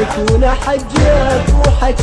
تكون حجك وحكى